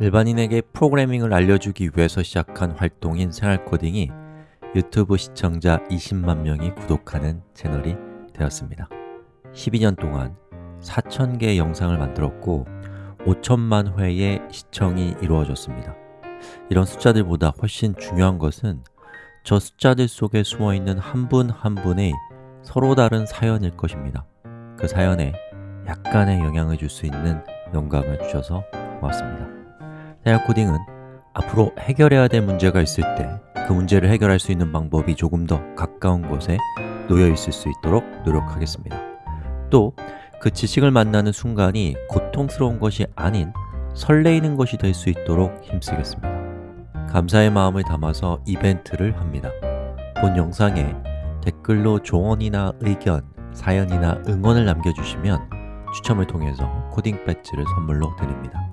일반인에게 프로그래밍을 알려주기 위해서 시작한 활동인 생활코딩이 유튜브 시청자 20만 명이 구독하는 채널이 되었습니다. 12년 동안 4,000개의 영상을 만들었고 5천만 회의 시청이 이루어졌습니다. 이런 숫자들보다 훨씬 중요한 것은 저 숫자들 속에 숨어있는 한 분한 분의 서로 다른 사연일 것입니다. 그 사연에 약간의 영향을 줄 수 있는 영감을 주셔서 고맙습니다 생활 코딩은 앞으로 해결해야 될 문제가 있을 때 그 문제를 해결할 수 있는 방법이 조금 더 가까운 곳에 놓여 있을 수 있도록 노력하겠습니다. 또 그 지식을 만나는 순간이 고통스러운 것이 아닌 설레이는 것이 될 수 있도록 힘쓰겠습니다. 감사의 마음을 담아서 이벤트를 합니다. 본 영상에 댓글로 조언이나 의견, 사연이나 응원을 남겨주시면 추첨을 통해서 코딩 배지를 선물로 드립니다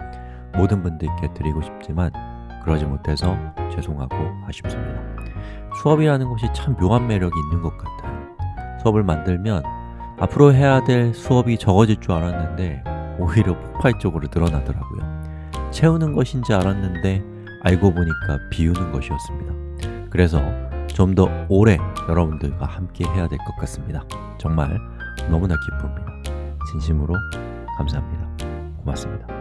모든 분들께 드리고 싶지만 그러지 못해서 죄송하고 아쉽습니다. 수업이라는 것이 참 묘한 매력이 있는 것 같아요. 수업을 만들면 앞으로 해야 될 수업이 적어질 줄 알았는데 오히려 폭발적으로 늘어나더라고요. 채우는 것인지 알았는데 알고 보니까 비우는 것이었습니다. 그래서 좀 더 오래 여러분들과 함께 해야 될 것 같습니다. 정말 너무나 기쁩니다. 진심으로 감사합니다. 고맙습니다